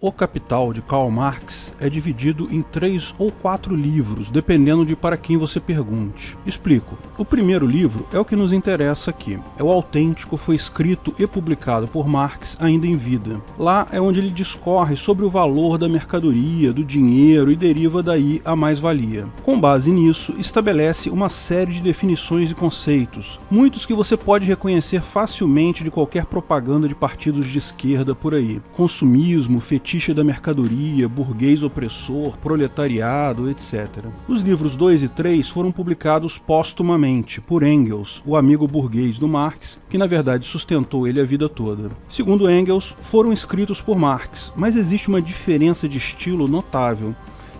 O Capital, de Karl Marx, é dividido em três ou quatro livros, dependendo de para quem você pergunte. Explico. O primeiro livro é o que nos interessa aqui. É o autêntico, foi escrito e publicado por Marx ainda em vida. Lá é onde ele discorre sobre o valor da mercadoria, do dinheiro e deriva daí a mais-valia. Com base nisso, estabelece uma série de definições e conceitos, muitos que você pode reconhecer facilmente de qualquer propaganda de partidos de esquerda por aí. Consumismo, fetiche da mercadoria, burguês opressor, proletariado, etc. Os livros 2 e 3 foram publicados póstumamente por Engels, o amigo burguês do Marx, que na verdade sustentou ele a vida toda. Segundo Engels, foram escritos por Marx, mas existe uma diferença de estilo notável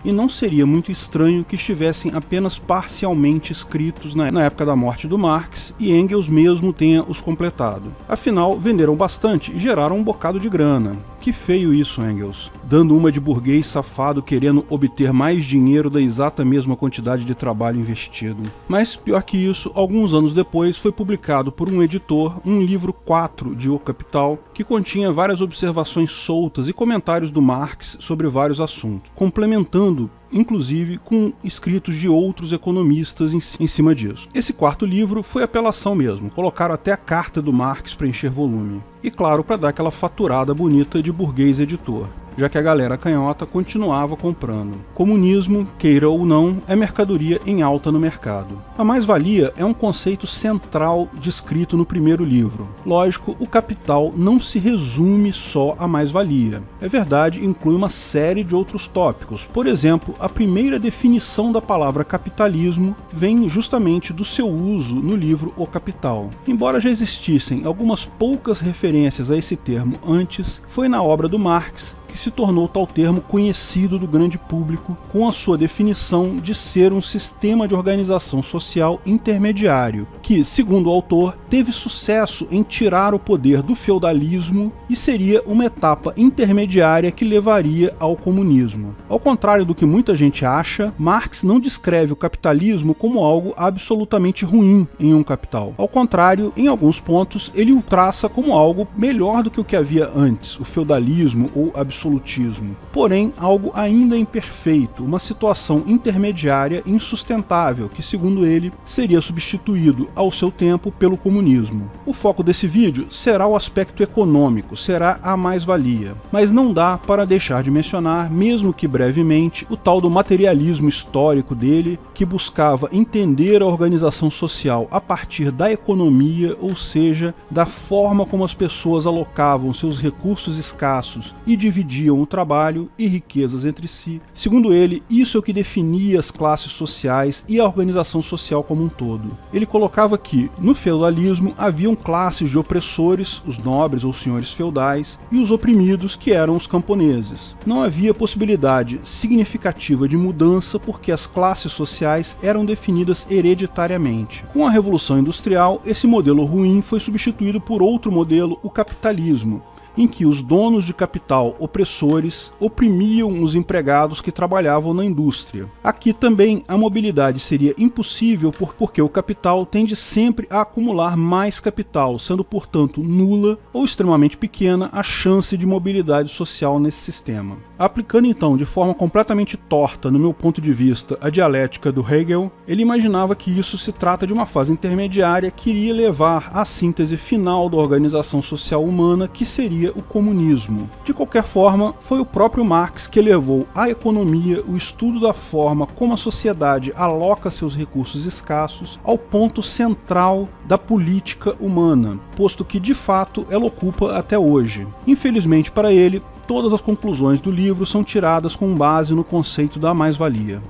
e não seria muito estranho que estivessem apenas parcialmente escritos na época da morte do Marx e Engels mesmo tenha os completado. Afinal, venderam bastante e geraram um bocado de grana. Que feio isso, Engels. Dando uma de burguês safado querendo obter mais dinheiro da exata mesma quantidade de trabalho investido. Mas, pior que isso, alguns anos depois foi publicado por um editor um livro 4 de O Capital, que continha várias observações soltas e comentários do Marx sobre vários assuntos, complementando inclusive com escritos de outros economistas em, cima disso. Esse quarto livro foi apelação mesmo, colocaram até a carta do Marx para encher volume. E claro, para dar aquela faturada bonita de burguês editor já que a galera canhota continuava comprando. Comunismo, queira ou não, é mercadoria em alta no mercado. A mais-valia é um conceito central descrito no primeiro livro. Lógico, o capital não se resume só à mais-valia. É verdade, inclui uma série de outros tópicos. Por exemplo, a primeira definição da palavra capitalismo vem justamente do seu uso no livro O Capital. Embora já existissem algumas poucas referências a esse termo antes, foi na obra do Marx que se tornou tal termo conhecido do grande público com a sua definição de ser um sistema de organização social intermediário, que, segundo o autor, teve sucesso em tirar o poder do feudalismo e seria uma etapa intermediária que levaria ao comunismo. Ao contrário do que muita gente acha, Marx não descreve o capitalismo como algo absolutamente ruim em um capital. Ao contrário, em alguns pontos, ele o traça como algo melhor do que o que havia antes, o feudalismo ou absolutismo absolutismo, porém algo ainda imperfeito, uma situação intermediária insustentável que, segundo ele, seria substituído ao seu tempo pelo comunismo. O foco desse vídeo será o aspecto econômico, será a mais-valia, mas não dá para deixar de mencionar, mesmo que brevemente, o tal do materialismo histórico dele, que buscava entender a organização social a partir da economia, ou seja, da forma como as pessoas alocavam seus recursos escassos e dividiam dividiam o trabalho e riquezas entre si. Segundo ele, isso é o que definia as classes sociais e a organização social como um todo. Ele colocava que, no feudalismo, haviam classes de opressores, os nobres ou senhores feudais, e os oprimidos, que eram os camponeses. Não havia possibilidade significativa de mudança porque as classes sociais eram definidas hereditariamente. Com a Revolução Industrial, esse modelo ruim foi substituído por outro modelo, o capitalismo, em que os donos de capital opressores oprimiam os empregados que trabalhavam na indústria. Aqui também a mobilidade seria impossível porque o capital tende sempre a acumular mais capital, sendo portanto nula ou extremamente pequena a chance de mobilidade social nesse sistema. Aplicando então de forma completamente torta, no meu ponto de vista, a dialética do Hegel, ele imaginava que isso se trata de uma fase intermediária que iria levar à síntese final da organização social humana, que seria o comunismo. De qualquer forma, foi o próprio Marx que levou à economia o estudo da forma como a sociedade aloca seus recursos escassos ao ponto central da política humana, posto que de fato ela ocupa até hoje. Infelizmente para ele, todas as conclusões do livro são tiradas com base no conceito da mais-valia.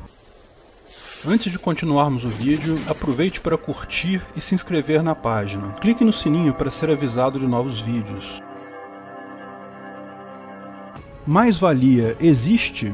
Antes de continuarmos o vídeo, aproveite para curtir e se inscrever na página. Clique no sininho para ser avisado de novos vídeos. Mais-valia existe?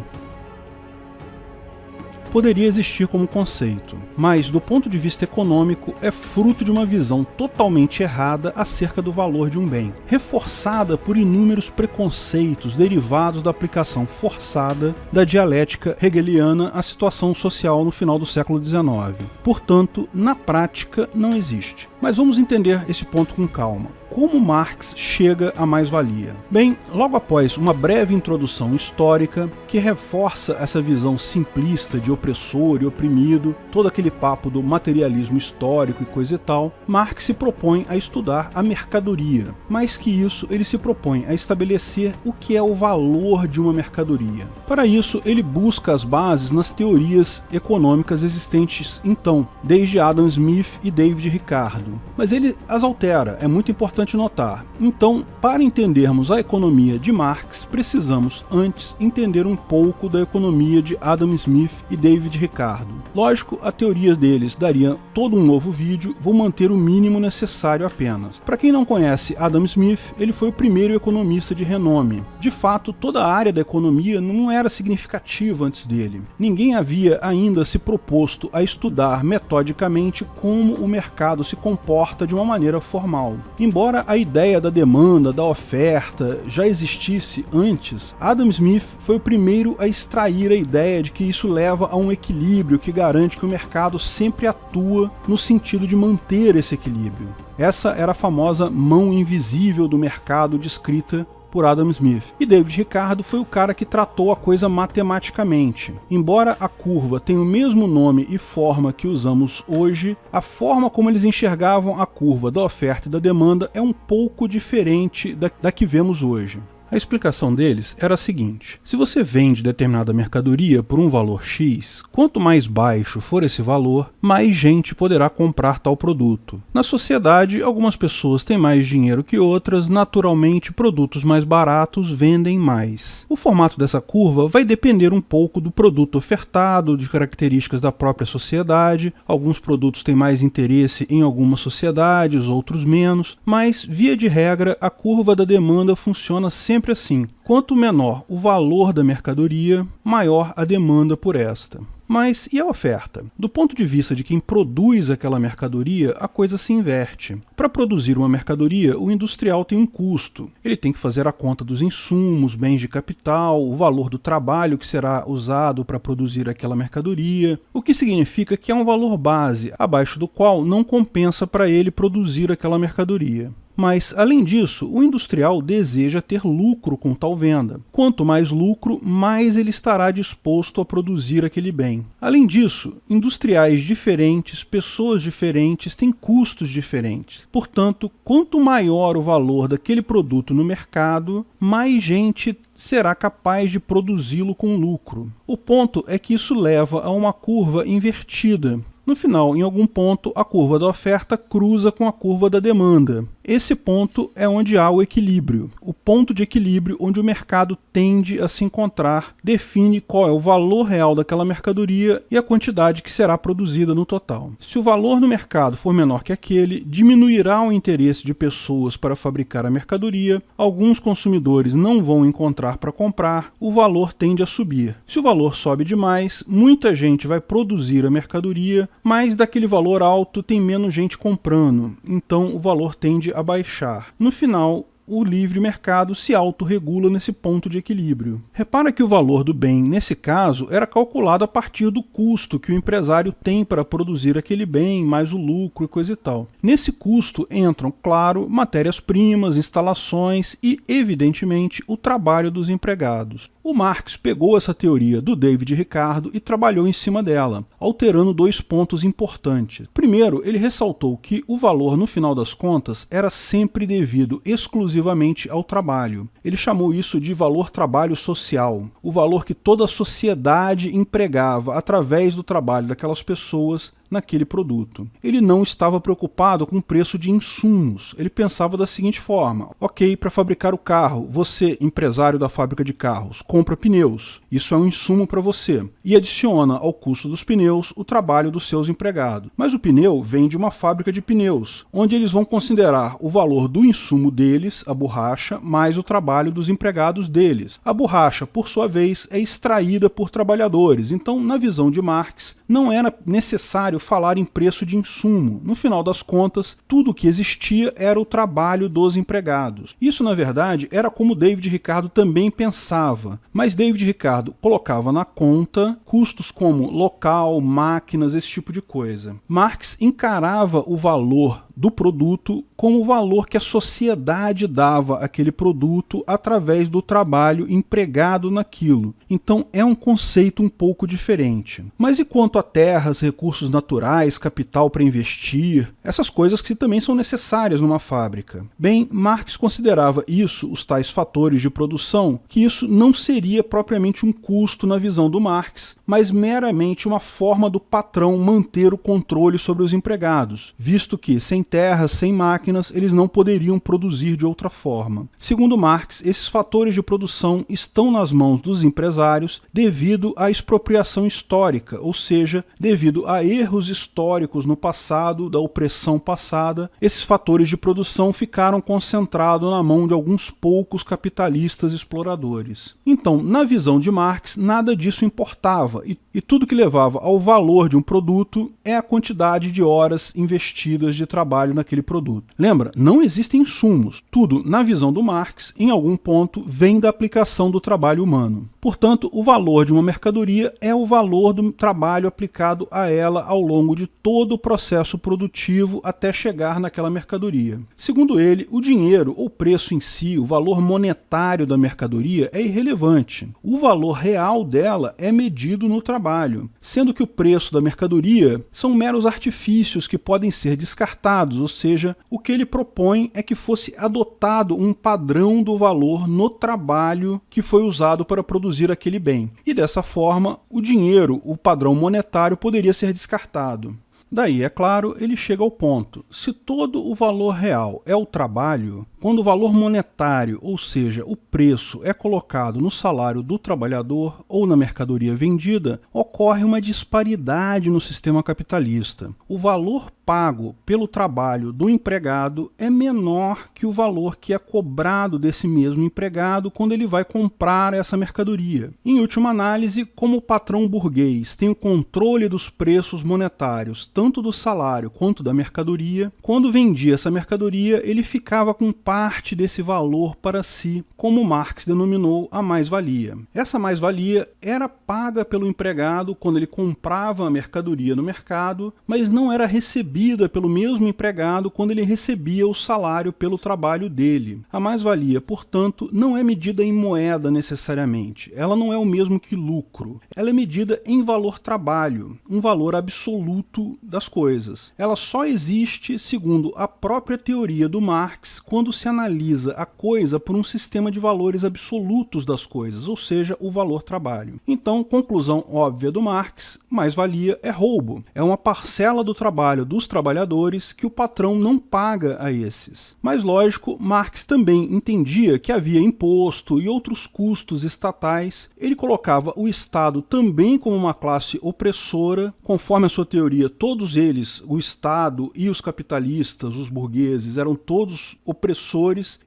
Poderia existir como conceito, mas do ponto de vista econômico é fruto de uma visão totalmente errada acerca do valor de um bem, reforçada por inúmeros preconceitos derivados da aplicação forçada da dialética hegeliana à situação social no final do século XIX. Portanto, na prática, não existe. Mas vamos entender esse ponto com calma. Como Marx chega à mais-valia. Bem, logo após uma breve introdução histórica que reforça essa visão simplista de opressor e oprimido, todo aquele papo do materialismo histórico e coisa e tal, Marx se propõe a estudar a mercadoria. Mais que isso, ele se propõe a estabelecer o que é o valor de uma mercadoria. Para isso, ele busca as bases nas teorias econômicas existentes então, desde Adam Smith e David Ricardo. Mas ele as altera, é muito importante notar. Então, para entendermos a economia de Marx, precisamos antes entender um pouco da economia de Adam Smith e David Ricardo. Lógico, a teoria deles daria todo um novo vídeo, vou manter o mínimo necessário apenas. Para quem não conhece Adam Smith, ele foi o primeiro economista de renome. De fato, toda a área da economia não era significativa antes dele. Ninguém havia ainda se proposto a estudar metodicamente como o mercado se comporta de uma maneira formal. Embora a ideia da demanda, da oferta já existisse antes, Adam Smith foi o primeiro a extrair a ideia de que isso leva a um equilíbrio que garante que o mercado sempre atua no sentido de manter esse equilíbrio. Essa era a famosa mão invisível do mercado descrita por Adam Smith. E David Ricardo foi o cara que tratou a coisa matematicamente. Embora a curva tenha o mesmo nome e forma que usamos hoje, a forma como eles enxergavam a curva da oferta e da demanda é um pouco diferente da, da que vemos hoje. A explicação deles era a seguinte: se você vende determinada mercadoria por um valor X, quanto mais baixo for esse valor, mais gente poderá comprar tal produto. Na sociedade, algumas pessoas têm mais dinheiro que outras, naturalmente, produtos mais baratos vendem mais. O formato dessa curva vai depender um pouco do produto ofertado, de características da própria sociedade. Alguns produtos têm mais interesse em algumas sociedades, outros menos, mas, via de regra, a curva da demanda funciona sempre sempre assim: quanto menor o valor da mercadoria, maior a demanda por esta. Mas e a oferta? Do ponto de vista de quem produz aquela mercadoria, a coisa se inverte. Para produzir uma mercadoria, o industrial tem um custo. Ele tem que fazer a conta dos insumos, bens de capital, o valor do trabalho que será usado para produzir aquela mercadoria, o que significa que há um valor base, abaixo do qual não compensa para ele produzir aquela mercadoria. Mas, além disso, o industrial deseja ter lucro com tal venda. Quanto mais lucro, mais ele estará disposto a produzir aquele bem. Além disso, industriais diferentes, pessoas diferentes têm custos diferentes. Portanto, quanto maior o valor daquele produto no mercado, mais gente será capaz de produzi-lo com lucro. O ponto é que isso leva a uma curva invertida, no final, em algum ponto, a curva da oferta cruza com a curva da demanda. Esse ponto é onde há o equilíbrio. O ponto de equilíbrio onde o mercado tende a se encontrar define qual é o valor real daquela mercadoria e a quantidade que será produzida no total. Se o valor no mercado for menor que aquele, diminuirá o interesse de pessoas para fabricar a mercadoria, alguns consumidores não vão encontrar para comprar, o valor tende a subir. Se o valor sobe demais, muita gente vai produzir a mercadoria, mas daquele valor alto tem menos gente comprando, então o valor tende a baixar. No final, o livre mercado se autorregula nesse ponto de equilíbrio. Repara que o valor do bem, nesse caso, era calculado a partir do custo que o empresário tem para produzir aquele bem, mais o lucro e coisa e tal. Nesse custo entram, claro, matérias-primas, instalações e, evidentemente, o trabalho dos empregados. O Marx pegou essa teoria do David Ricardo e trabalhou em cima dela, alterando dois pontos importantes. Primeiro, ele ressaltou que o valor, no final das contas, era sempre devido exclusivamente ao trabalho. Ele chamou isso de valor trabalho social, o valor que toda a sociedade empregava através do trabalho daquelas pessoas naquele produto. Ele não estava preocupado com o preço de insumos. Ele pensava da seguinte forma: ok, para fabricar o carro, você, empresário da fábrica de carros, compra pneus. Isso é um insumo para você. E adiciona ao custo dos pneus o trabalho dos seus empregados. Mas o pneu vem de uma fábrica de pneus, onde eles vão considerar o valor do insumo deles, a borracha, mais o trabalho dos empregados deles. A borracha, por sua vez, é extraída por trabalhadores. Então, na visão de Marx, não era necessário falar em preço de insumo. No final das contas, tudo o que existia era o trabalho dos empregados. Isso, na verdade, era como David Ricardo também pensava, mas David Ricardo colocava na conta custos como local, máquinas, esse tipo de coisa. Marx encarava o valor do produto com o valor que a sociedade dava àquele produto através do trabalho empregado naquilo. Então é um conceito um pouco diferente. Mas e quanto a terras, recursos naturais, capital para investir, essas coisas que também são necessárias numa fábrica? Bem, Marx considerava isso, os tais fatores de produção, que isso não seria propriamente um custo na visão do Marx, mas meramente uma forma do patrão manter o controle sobre os empregados, visto que sem terras, sem máquinas, eles não poderiam produzir de outra forma. Segundo Marx, esses fatores de produção estão nas mãos dos empresários devido à expropriação histórica, ou seja, devido a erros históricos no passado, da opressão passada, esses fatores de produção ficaram concentrados na mão de alguns poucos capitalistas exploradores. Então, na visão de Marx, nada disso importava e, e tudo que levava ao valor de um produto é a quantidade de horas investidas de trabalho naquele produto. Lembra, não existem insumos. Tudo, na visão do Marx, em algum ponto, vem da aplicação do trabalho humano. Portanto, o valor de uma mercadoria é o valor do trabalho aplicado a ela ao longo de todo o processo produtivo até chegar naquela mercadoria. Segundo ele, o dinheiro ou preço em si, o valor monetário da mercadoria é irrelevante. O valor real dela é medido no trabalho, sendo que o preço da mercadoria são meros artifícios que podem ser descartados, ou seja, o que ele propõe é que fosse adotado um padrão do valor no trabalho que foi usado para produzir aquele bem. E dessa forma, o dinheiro, o padrão monetário, poderia ser descartado. Daí, é claro, ele chega ao ponto. Se todo o valor real é o trabalho, quando o valor monetário, ou seja, o preço, é colocado no salário do trabalhador ou na mercadoria vendida, ocorre uma disparidade no sistema capitalista. O valor pago pelo trabalho do empregado é menor que o valor que é cobrado desse mesmo empregado quando ele vai comprar essa mercadoria. Em última análise, como o patrão burguês tem o controle dos preços monetários, tanto do salário quanto da mercadoria, quando vendia essa mercadoria, ele ficava com parte desse valor para si, como Marx denominou a mais-valia. Essa mais-valia era paga pelo empregado quando ele comprava a mercadoria no mercado, mas não era recebida pelo mesmo empregado quando ele recebia o salário pelo trabalho dele. A mais-valia, portanto, não é medida em moeda necessariamente. Ela não é o mesmo que lucro. Ela é medida em valor trabalho, um valor absoluto das coisas. Ela só existe, segundo a própria teoria do Marx, quando se analisa a coisa por um sistema de valores absolutos das coisas, ou seja, o valor trabalho. Então, conclusão óbvia do Marx, mais-valia é roubo. É uma parcela do trabalho dos trabalhadores que o patrão não paga a esses. Mas lógico, Marx também entendia que havia imposto e outros custos estatais. Ele colocava o Estado também como uma classe opressora, conforme a sua teoria, todos eles, o Estado e os capitalistas, os burgueses, eram todos opressores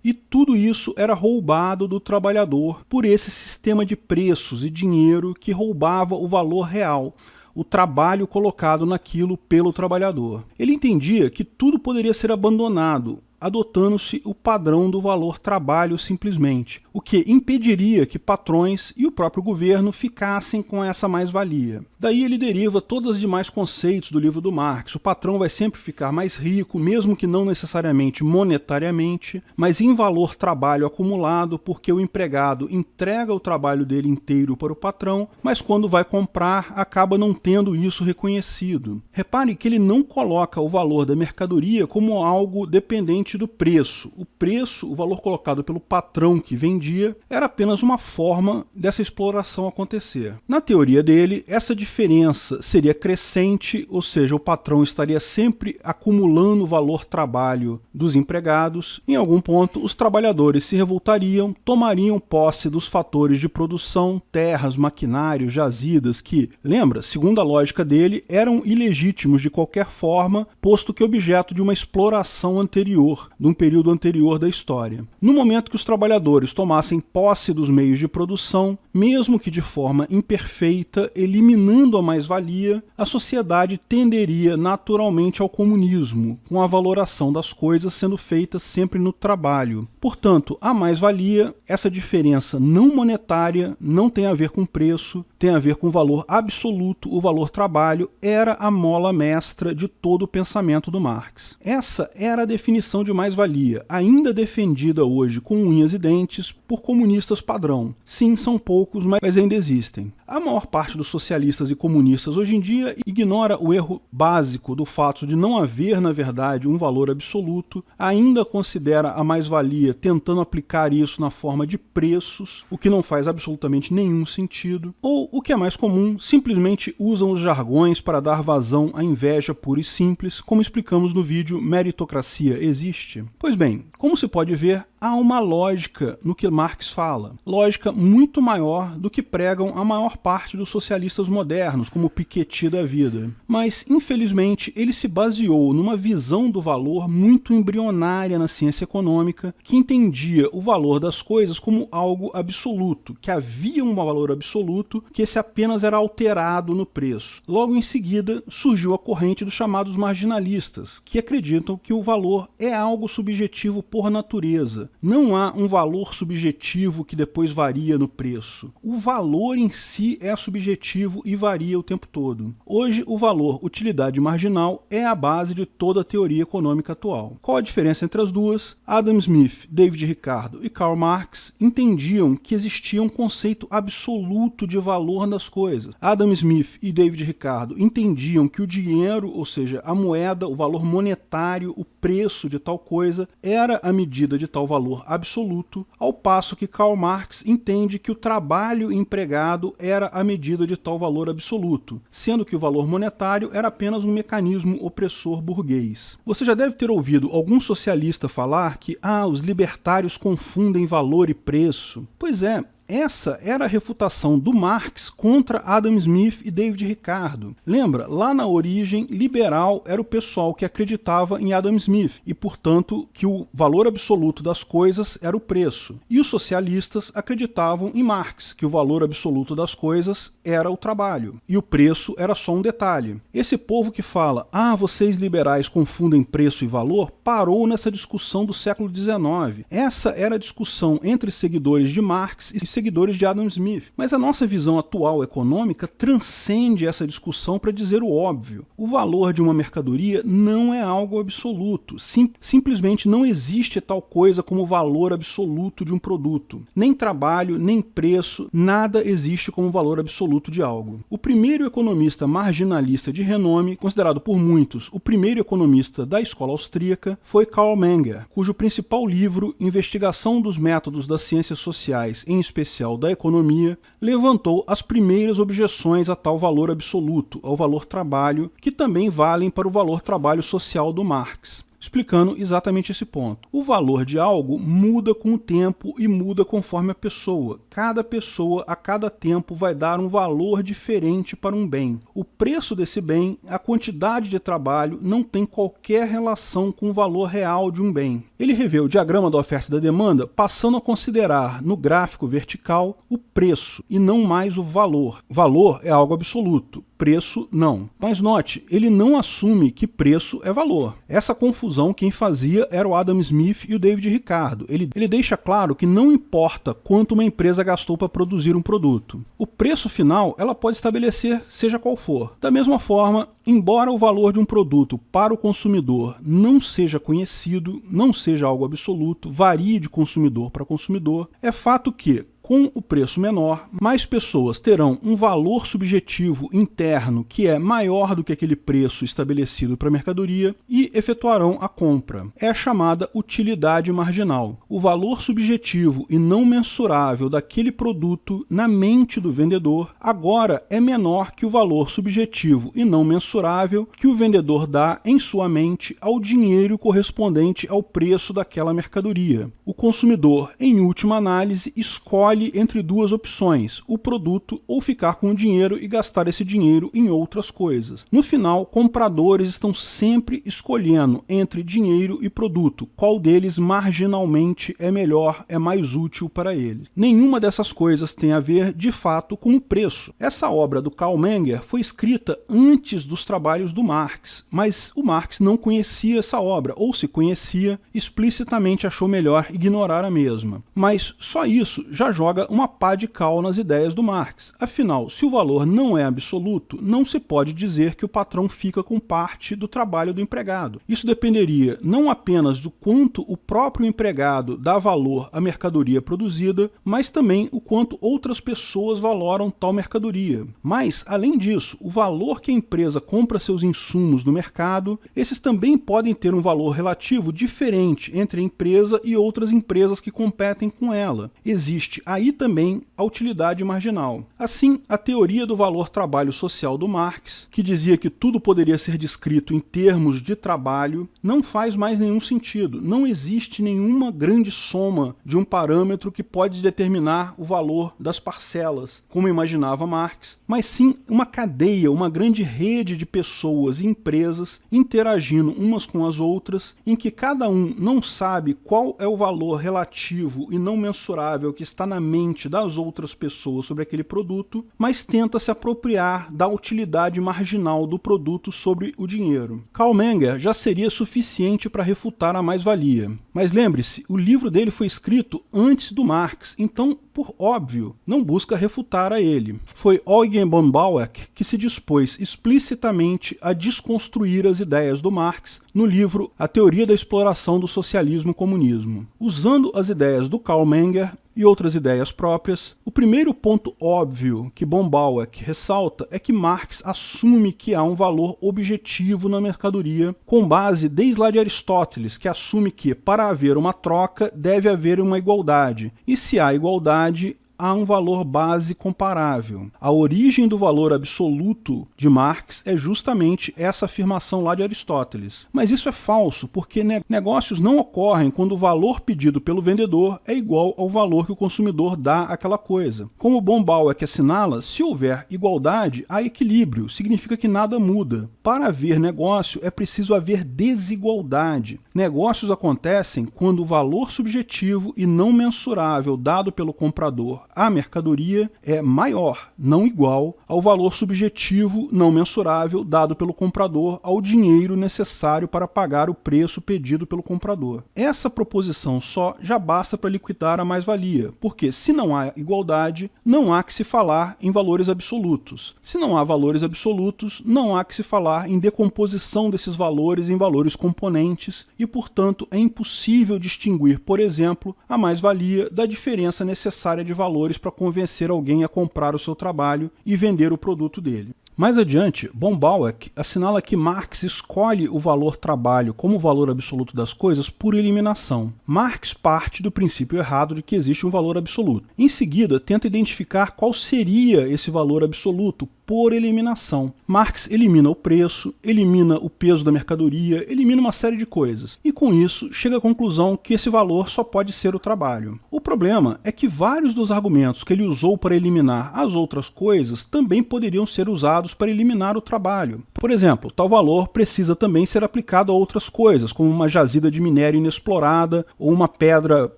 e tudo isso era roubado do trabalhador por esse sistema de preços e dinheiro que roubava o valor real o trabalho colocado naquilo pelo trabalhador. Ele entendia que tudo poderia ser abandonado, adotando-se o padrão do valor trabalho simplesmente, o que impediria que patrões e o próprio governo ficassem com essa mais-valia. Daí ele deriva todos os demais conceitos do livro do Marx. O patrão vai sempre ficar mais rico, mesmo que não necessariamente monetariamente, mas em valor trabalho acumulado, porque o empregado entrega o trabalho dele inteiro para o patrão, mas quando vai comprar acaba não tendo isso reconhecido. Repare que ele não coloca o valor da mercadoria como algo dependente do preço. O preço, o valor colocado pelo patrão que vendia, era apenas uma forma dessa exploração acontecer. Na teoria dele, essa diferença seria crescente, ou seja, o patrão estaria sempre acumulando o valor trabalho dos empregados. Em algum ponto, os trabalhadores se revoltariam, tomariam posse dos fatores de produção, terras, maquinários, jazidas, que, lembra, segundo a lógica dele, eram ilegítimos de qualquer forma, posto que objeto de uma exploração anterior, de um período anterior da história. No momento que os trabalhadores tomassem posse dos meios de produção, mesmo que de forma imperfeita, eliminando a mais-valia, a sociedade tenderia naturalmente ao comunismo, com a valoração das coisas sendo feita sempre no trabalho. Portanto, a mais-valia, essa diferença não monetária, não tem a ver com preço, tem a ver com o valor absoluto, o valor trabalho, era a mola mestra de todo o pensamento do Marx. Essa era a definição de mais-valia, ainda defendida hoje com unhas e dentes por comunistas padrão. Sim, são poucos, mas ainda existem. A maior parte dos socialistas e comunistas hoje em dia ignora o erro básico do fato de não haver, na verdade, um valor absoluto, ainda considera a mais-valia tentando aplicar isso na forma de preços, o que não faz absolutamente nenhum sentido, ou, o que é mais comum, simplesmente usam os jargões para dar vazão à inveja pura e simples, como explicamos no vídeo Meritocracia Existe? Pois bem, como se pode ver, há uma lógica no que Marx fala, lógica muito maior do que pregam a maior parte dos socialistas modernos, como Piketty da vida. Mas, infelizmente, ele se baseou numa visão do valor muito embrionária na ciência econômica, que entendia o valor das coisas como algo absoluto, que havia um valor absoluto, que esse apenas era alterado no preço. Logo em seguida, surgiu a corrente dos chamados marginalistas, que acreditam que o valor é algo subjetivo por natureza, não há um valor subjetivo que depois varia no preço. O valor em si é subjetivo e varia o tempo todo. Hoje, o valor utilidade marginal é a base de toda a teoria econômica atual. Qual a diferença entre as duas? Adam Smith, David Ricardo e Karl Marx entendiam que existia um conceito absoluto de valor das coisas. Adam Smith e David Ricardo entendiam que o dinheiro, ou seja, a moeda, o valor monetário, o preço de tal coisa, era a medida de tal valor absoluto, ao passo que Karl Marx entende que o trabalho empregado era a medida de tal valor absoluto, sendo que o valor monetário era apenas um mecanismo opressor burguês. Você já deve ter ouvido algum socialista falar que ah, os libertários confundem valor e preço. Pois é, essa era a refutação do Marx contra Adam Smith e David Ricardo. Lembra, lá na origem, liberal era o pessoal que acreditava em Adam Smith e, portanto, que o valor absoluto das coisas era o preço. E os socialistas acreditavam em Marx, que o valor absoluto das coisas era o trabalho e o preço era só um detalhe. Esse povo que fala, ah, vocês liberais confundem preço e valor, parou nessa discussão do século XIX. Essa era a discussão entre seguidores de Marx e seguidores de Adam Smith. Mas a nossa visão atual econômica transcende essa discussão para dizer o óbvio. O valor de uma mercadoria não é algo absoluto. Sim, simplesmente não existe tal coisa como valor absoluto de um produto. Nem trabalho, nem preço, nada existe como valor absoluto de algo. O primeiro economista marginalista de renome, considerado por muitos o primeiro economista da escola austríaca, foi Karl Menger, cujo principal livro, Investigação dos Métodos das Ciências Sociais, em especial especial da economia, levantou as primeiras objeções a tal valor absoluto, ao valor trabalho, que também valem para o valor trabalho social do Marx explicando exatamente esse ponto. O valor de algo muda com o tempo e muda conforme a pessoa. Cada pessoa, a cada tempo, vai dar um valor diferente para um bem. O preço desse bem, a quantidade de trabalho, não tem qualquer relação com o valor real de um bem. Ele revê o diagrama da oferta e da demanda, passando a considerar no gráfico vertical o preço e não mais o valor. Valor é algo absoluto preço não. Mas note, ele não assume que preço é valor. Essa confusão quem fazia era o Adam Smith e o David Ricardo. Ele, ele deixa claro que não importa quanto uma empresa gastou para produzir um produto. O preço final ela pode estabelecer seja qual for. Da mesma forma, embora o valor de um produto para o consumidor não seja conhecido, não seja algo absoluto, varie de consumidor para consumidor, é fato que com o preço menor, mais pessoas terão um valor subjetivo interno que é maior do que aquele preço estabelecido para a mercadoria e efetuarão a compra. É a chamada utilidade marginal. O valor subjetivo e não mensurável daquele produto na mente do vendedor agora é menor que o valor subjetivo e não mensurável que o vendedor dá em sua mente ao dinheiro correspondente ao preço daquela mercadoria. O consumidor, em última análise, escolhe escolhe entre duas opções, o produto ou ficar com o dinheiro e gastar esse dinheiro em outras coisas. No final, compradores estão sempre escolhendo entre dinheiro e produto, qual deles marginalmente é melhor, é mais útil para eles. Nenhuma dessas coisas tem a ver, de fato, com o preço. Essa obra do Karl Menger foi escrita antes dos trabalhos do Marx, mas o Marx não conhecia essa obra, ou se conhecia, explicitamente achou melhor ignorar a mesma. Mas só isso já joga joga uma pá de cal nas ideias do Marx. Afinal, se o valor não é absoluto, não se pode dizer que o patrão fica com parte do trabalho do empregado. Isso dependeria não apenas do quanto o próprio empregado dá valor à mercadoria produzida, mas também o quanto outras pessoas valoram tal mercadoria. Mas, além disso, o valor que a empresa compra seus insumos no mercado, esses também podem ter um valor relativo diferente entre a empresa e outras empresas que competem com ela. Existe aí também a utilidade marginal. Assim, a teoria do valor trabalho social do Marx, que dizia que tudo poderia ser descrito em termos de trabalho, não faz mais nenhum sentido. Não existe nenhuma grande soma de um parâmetro que pode determinar o valor das parcelas, como imaginava Marx, mas sim uma cadeia, uma grande rede de pessoas e empresas interagindo umas com as outras, em que cada um não sabe qual é o valor relativo e não mensurável que está na mente das outras pessoas sobre aquele produto, mas tenta se apropriar da utilidade marginal do produto sobre o dinheiro. Karl Menger já seria suficiente para refutar a mais-valia. Mas lembre-se, o livro dele foi escrito antes do Marx, então, por óbvio, não busca refutar a ele. Foi Eugen von Bauer que se dispôs explicitamente a desconstruir as ideias do Marx no livro A Teoria da Exploração do Socialismo Comunismo. Usando as ideias do Karl Menger, e outras ideias próprias. O primeiro ponto óbvio que Bombauer ressalta é que Marx assume que há um valor objetivo na mercadoria, com base desde lá de Aristóteles, que assume que para haver uma troca deve haver uma igualdade, e se há igualdade, há um valor base comparável. A origem do valor absoluto de Marx é justamente essa afirmação lá de Aristóteles. Mas isso é falso, porque negócios não ocorrem quando o valor pedido pelo vendedor é igual ao valor que o consumidor dá àquela coisa. Como Bombal é que assinala, se houver igualdade, há equilíbrio, significa que nada muda. Para haver negócio, é preciso haver desigualdade. Negócios acontecem quando o valor subjetivo e não mensurável dado pelo comprador à mercadoria é maior, não igual, ao valor subjetivo não mensurável dado pelo comprador ao dinheiro necessário para pagar o preço pedido pelo comprador. Essa proposição só já basta para liquidar a mais-valia, porque se não há igualdade, não há que se falar em valores absolutos. Se não há valores absolutos, não há que se falar em decomposição desses valores em valores componentes e, portanto, é impossível distinguir, por exemplo, a mais-valia da diferença necessária de valores para convencer alguém a comprar o seu trabalho e vender o produto dele. Mais adiante, Bombauer assinala que Marx escolhe o valor trabalho como valor absoluto das coisas por eliminação. Marx parte do princípio errado de que existe um valor absoluto. Em seguida, tenta identificar qual seria esse valor absoluto por eliminação. Marx elimina o preço, elimina o peso da mercadoria, elimina uma série de coisas. E com isso, chega à conclusão que esse valor só pode ser o trabalho. O problema é que vários dos argumentos que ele usou para eliminar as outras coisas também poderiam ser usados para eliminar o trabalho. Por exemplo, tal valor precisa também ser aplicado a outras coisas, como uma jazida de minério inexplorada ou uma pedra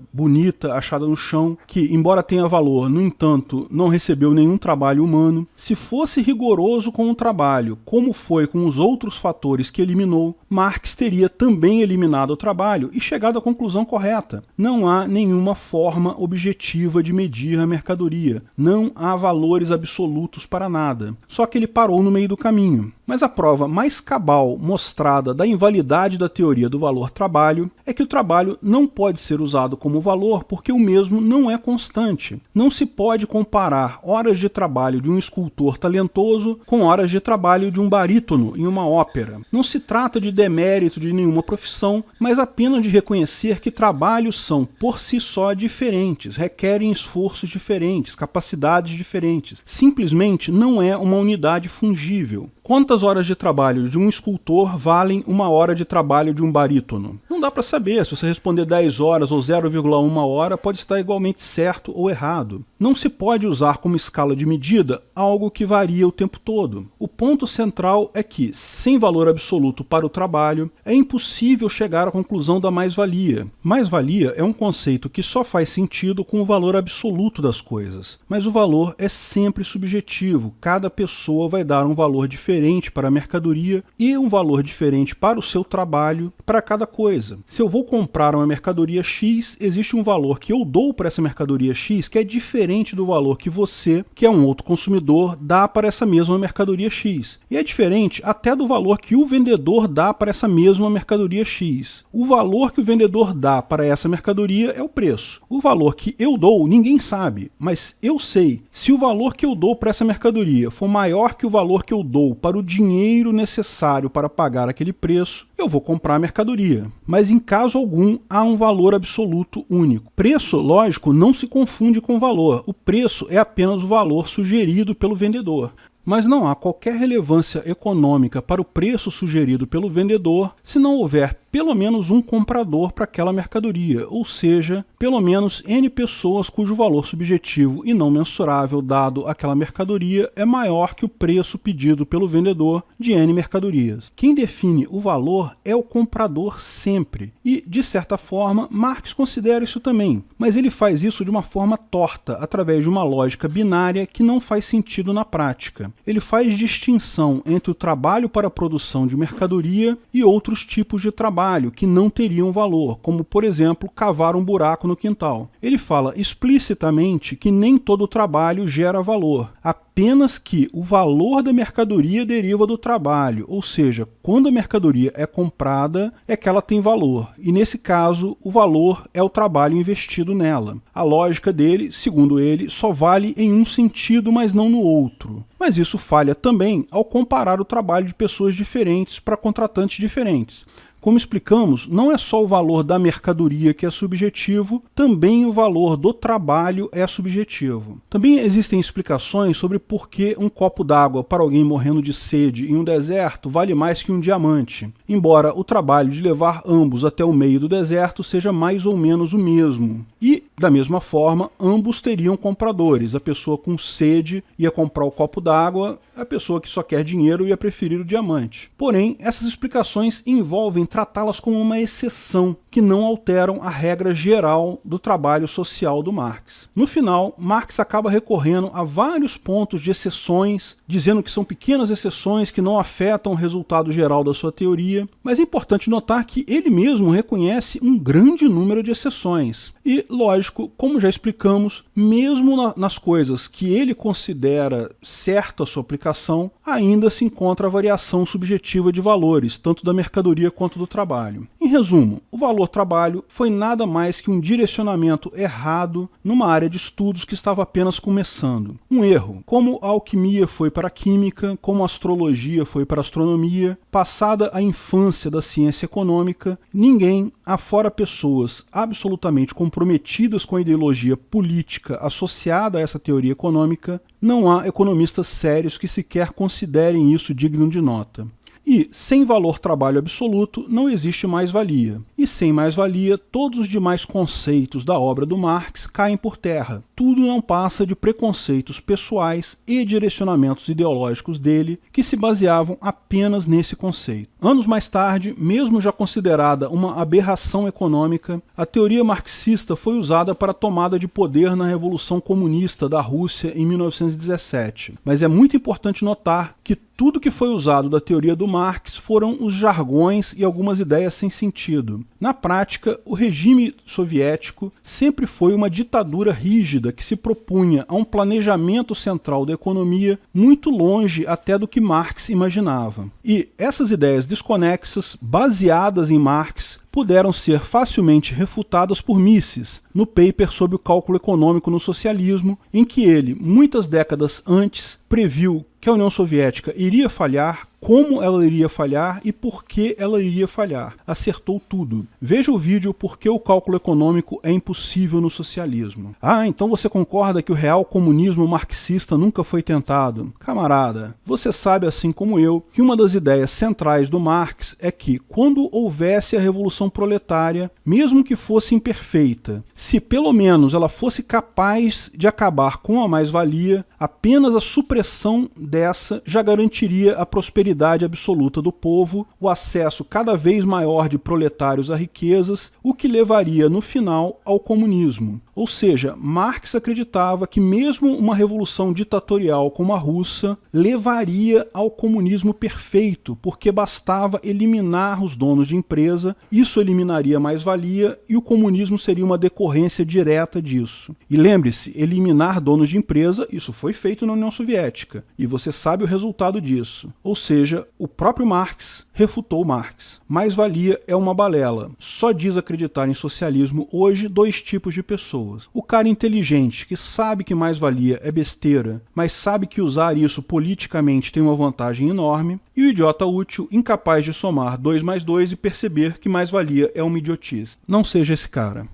bonita achada no chão, que, embora tenha valor, no entanto, não recebeu nenhum trabalho humano. Se fosse rigoroso com o trabalho, como foi com os outros fatores que eliminou, Marx teria também eliminado o trabalho e chegado à conclusão correta. Não há nenhuma forma objetiva de medir a mercadoria, não há valores absolutos para nada. Só que ele parou no meio do caminho. Mas a prova mais cabal mostrada da invalidade da teoria do valor-trabalho é que o trabalho não pode ser usado como valor porque o mesmo não é constante. Não se pode comparar horas de trabalho de um escultor talentoso com horas de trabalho de um barítono em uma ópera. Não se trata de demérito de nenhuma profissão, mas apenas de reconhecer que trabalhos são por si só diferentes, requerem esforços diferentes, capacidades diferentes. Simplesmente não é uma unidade fungível. Quantas horas de trabalho de um escultor valem uma hora de trabalho de um barítono? Não dá para saber, se você responder 10 horas ou 0,1 hora, pode estar igualmente certo ou errado. Não se pode usar como escala de medida algo que varia o tempo todo. O ponto central é que, sem valor absoluto para o trabalho, é impossível chegar à conclusão da mais-valia. Mais-valia é um conceito que só faz sentido com o valor absoluto das coisas, mas o valor é sempre subjetivo, cada pessoa vai dar um valor diferente diferente para a mercadoria e um valor diferente para o seu trabalho para cada coisa. Se eu vou comprar uma mercadoria X, existe um valor que eu dou para essa mercadoria X que é diferente do valor que você, que é um outro consumidor, dá para essa mesma mercadoria X. E é diferente até do valor que o vendedor dá para essa mesma mercadoria X. O valor que o vendedor dá para essa mercadoria é o preço. O valor que eu dou, ninguém sabe, mas eu sei. Se o valor que eu dou para essa mercadoria for maior que o valor que eu dou para o dinheiro necessário para pagar aquele preço, eu vou comprar a mercadoria. Mas em caso algum há um valor absoluto único. Preço, lógico, não se confunde com valor. O preço é apenas o valor sugerido pelo vendedor mas não há qualquer relevância econômica para o preço sugerido pelo vendedor se não houver pelo menos um comprador para aquela mercadoria, ou seja, pelo menos N pessoas cujo valor subjetivo e não mensurável dado àquela mercadoria é maior que o preço pedido pelo vendedor de N mercadorias. Quem define o valor é o comprador sempre, e, de certa forma, Marx considera isso também, mas ele faz isso de uma forma torta, através de uma lógica binária que não faz sentido na prática. Ele faz distinção entre o trabalho para a produção de mercadoria e outros tipos de trabalho trabalho que não teriam valor, como por exemplo cavar um buraco no quintal. Ele fala explicitamente que nem todo trabalho gera valor, apenas que o valor da mercadoria deriva do trabalho, ou seja, quando a mercadoria é comprada é que ela tem valor, e nesse caso o valor é o trabalho investido nela. A lógica dele, segundo ele, só vale em um sentido, mas não no outro. Mas isso falha também ao comparar o trabalho de pessoas diferentes para contratantes diferentes. Como explicamos, não é só o valor da mercadoria que é subjetivo, também o valor do trabalho é subjetivo. Também existem explicações sobre por que um copo d'água para alguém morrendo de sede em um deserto vale mais que um diamante, embora o trabalho de levar ambos até o meio do deserto seja mais ou menos o mesmo. E, da mesma forma, ambos teriam compradores. A pessoa com sede ia comprar o copo d'água, a pessoa que só quer dinheiro ia preferir o diamante. Porém, essas explicações envolvem tratá-las como uma exceção, que não alteram a regra geral do trabalho social do Marx. No final, Marx acaba recorrendo a vários pontos de exceções, dizendo que são pequenas exceções que não afetam o resultado geral da sua teoria, mas é importante notar que ele mesmo reconhece um grande número de exceções. E, lógico, como já explicamos, mesmo na, nas coisas que ele considera certa a sua aplicação, ainda se encontra a variação subjetiva de valores, tanto da mercadoria quanto do trabalho. Em resumo, o valor trabalho foi nada mais que um direcionamento errado numa área de estudos que estava apenas começando. Um erro, como a alquimia foi para a química, como a astrologia foi para a astronomia, passada a infância da ciência econômica, ninguém, afora pessoas absolutamente comprometidas com a ideologia política associada a essa teoria econômica, não há economistas sérios que sequer considerem isso digno de nota. E, sem valor trabalho absoluto, não existe mais-valia. E sem mais-valia, todos os demais conceitos da obra do Marx caem por terra. Tudo não passa de preconceitos pessoais e direcionamentos ideológicos dele que se baseavam apenas nesse conceito. Anos mais tarde, mesmo já considerada uma aberração econômica, a teoria marxista foi usada para a tomada de poder na Revolução Comunista da Rússia em 1917. Mas é muito importante notar que tudo que foi usado da teoria do Marx foram os jargões e algumas ideias sem sentido. Na prática, o regime soviético sempre foi uma ditadura rígida que se propunha a um planejamento central da economia muito longe até do que Marx imaginava. E essas ideias desconexas, baseadas em Marx, puderam ser facilmente refutadas por Mises, no paper sobre o cálculo econômico no socialismo, em que ele, muitas décadas antes, previu que a União Soviética iria falhar como ela iria falhar e por que ela iria falhar. Acertou tudo. Veja o vídeo Por que o cálculo econômico é impossível no socialismo. Ah, então você concorda que o real comunismo marxista nunca foi tentado? Camarada, você sabe assim como eu que uma das ideias centrais do Marx é que quando houvesse a revolução proletária, mesmo que fosse imperfeita, se pelo menos ela fosse capaz de acabar com a mais-valia, apenas a supressão dessa já garantiria a prosperidade absoluta do povo, o acesso cada vez maior de proletários a riquezas, o que levaria no final ao comunismo. Ou seja, Marx acreditava que mesmo uma revolução ditatorial como a russa levaria ao comunismo perfeito, porque bastava eliminar os donos de empresa, isso eliminaria mais-valia e o comunismo seria uma decorrência direta disso. E lembre-se, eliminar donos de empresa, isso foi feito na União Soviética, e você sabe o resultado disso. Ou seja, o próprio Marx refutou Marx. Mais-valia é uma balela. Só diz acreditar em socialismo hoje dois tipos de pessoas. O cara inteligente, que sabe que mais-valia é besteira, mas sabe que usar isso politicamente tem uma vantagem enorme, e o idiota útil, incapaz de somar 2 mais 2 e perceber que mais-valia é uma idiotice. Não seja esse cara.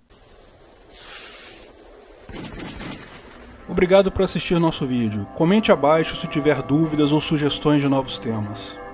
Obrigado por assistir nosso vídeo. Comente abaixo se tiver dúvidas ou sugestões de novos temas.